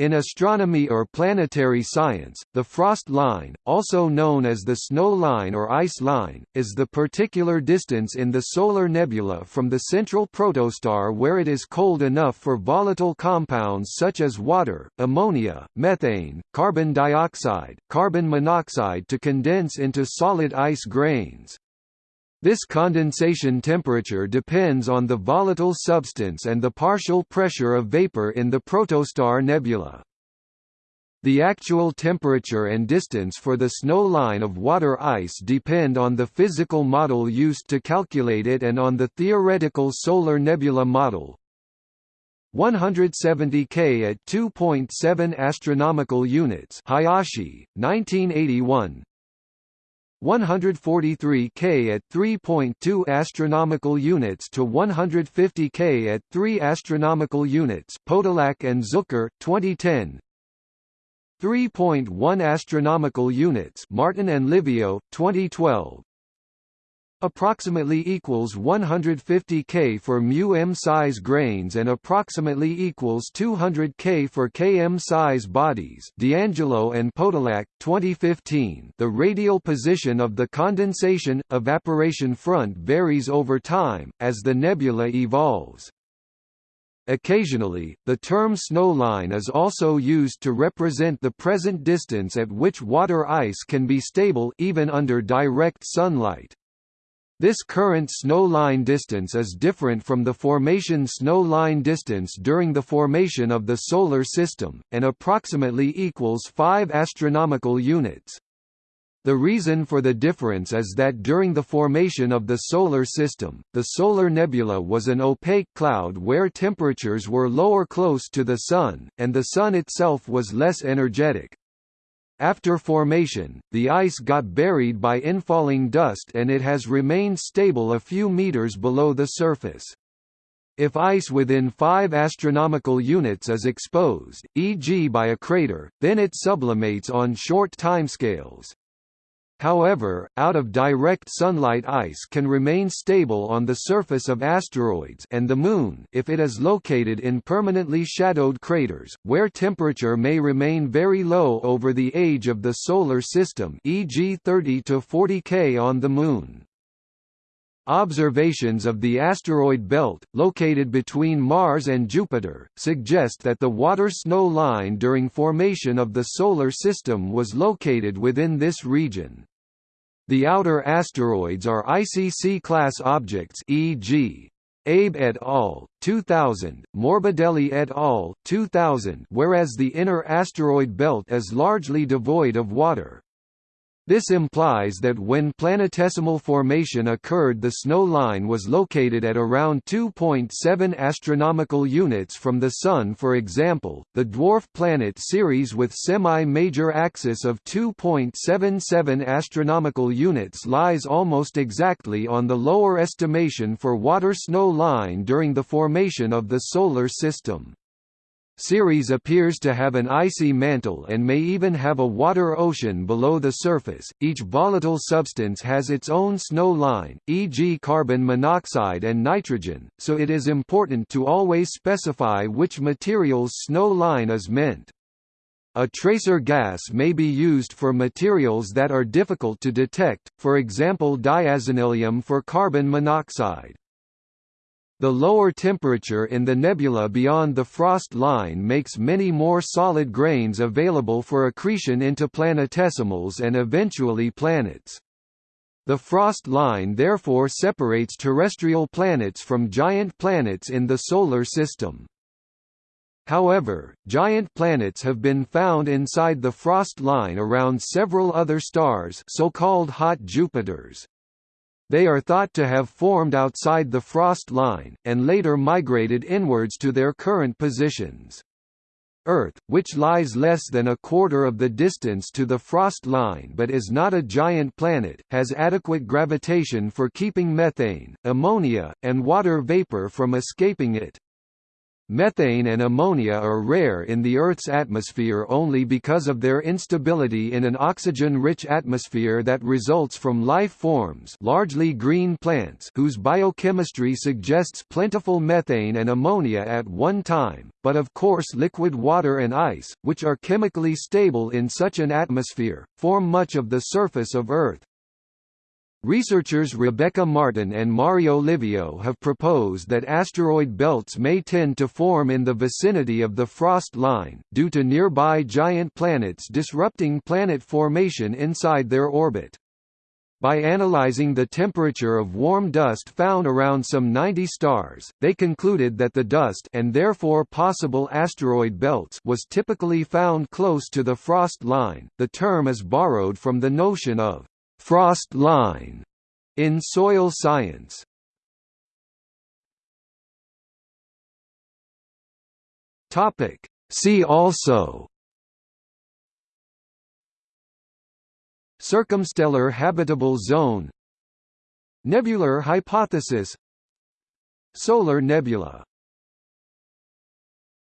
In astronomy or planetary science, the frost line, also known as the snow line or ice line, is the particular distance in the solar nebula from the central protostar where it is cold enough for volatile compounds such as water, ammonia, methane, carbon dioxide, carbon monoxide to condense into solid ice grains. This condensation temperature depends on the volatile substance and the partial pressure of vapor in the protostar nebula. The actual temperature and distance for the snow line of water ice depend on the physical model used to calculate it and on the theoretical solar nebula model. 170 K at 2.7 astronomical units Hayashi, 1981 143 K at 3.2 astronomical units to 150 K at 3 astronomical units Podolak and Zucker 2010 3.1 astronomical units Martin and Livio 2012 approximately equals 150 K for mu m size grains and approximately equals 200 K for km size bodies. D'Angelo and Podolak 2015. The radial position of the condensation evaporation front varies over time as the nebula evolves. Occasionally, the term snowline is also used to represent the present distance at which water ice can be stable even under direct sunlight. This current snow line distance is different from the formation snow line distance during the formation of the Solar System, and approximately equals 5 astronomical units. The reason for the difference is that during the formation of the Solar System, the solar nebula was an opaque cloud where temperatures were lower close to the Sun, and the Sun itself was less energetic. After formation, the ice got buried by infalling dust and it has remained stable a few meters below the surface. If ice within 5 astronomical units is exposed, e.g. by a crater, then it sublimates on short timescales. However, out of direct sunlight ice can remain stable on the surface of asteroids and the Moon if it is located in permanently shadowed craters, where temperature may remain very low over the age of the Solar System e.g. 30 to 40 K on the Moon. Observations of the asteroid belt, located between Mars and Jupiter, suggest that the water snow line during formation of the Solar System was located within this region. The outer asteroids are icy C-class objects e.g. Abe et al. 2000, Morbidelli et al. 2000 whereas the inner asteroid belt is largely devoid of water. This implies that when planetesimal formation occurred the snow line was located at around 2.7 astronomical units from the Sun for example, the dwarf planet Ceres with semi-major axis of 2.77 astronomical units lies almost exactly on the lower estimation for water snow line during the formation of the Solar System. Ceres appears to have an icy mantle and may even have a water ocean below the surface. Each volatile substance has its own snow line, e.g., carbon monoxide and nitrogen, so it is important to always specify which material's snow line is meant. A tracer gas may be used for materials that are difficult to detect, for example diazenylium for carbon monoxide. The lower temperature in the nebula beyond the frost line makes many more solid grains available for accretion into planetesimals and eventually planets. The frost line therefore separates terrestrial planets from giant planets in the Solar System. However, giant planets have been found inside the frost line around several other stars so-called hot Jupiters. They are thought to have formed outside the frost line, and later migrated inwards to their current positions. Earth, which lies less than a quarter of the distance to the frost line but is not a giant planet, has adequate gravitation for keeping methane, ammonia, and water vapor from escaping it. Methane and ammonia are rare in the Earth's atmosphere only because of their instability in an oxygen-rich atmosphere that results from life forms largely green plants whose biochemistry suggests plentiful methane and ammonia at one time, but of course liquid water and ice, which are chemically stable in such an atmosphere, form much of the surface of Earth. Researchers Rebecca Martin and Mario Livio have proposed that asteroid belts may tend to form in the vicinity of the frost line, due to nearby giant planets disrupting planet formation inside their orbit. By analyzing the temperature of warm dust found around some 90 stars, they concluded that the dust and therefore possible asteroid belts was typically found close to the frost line. The term is borrowed from the notion of frost line in soil science. Topic See also Circumstellar habitable zone Nebular hypothesis Solar nebula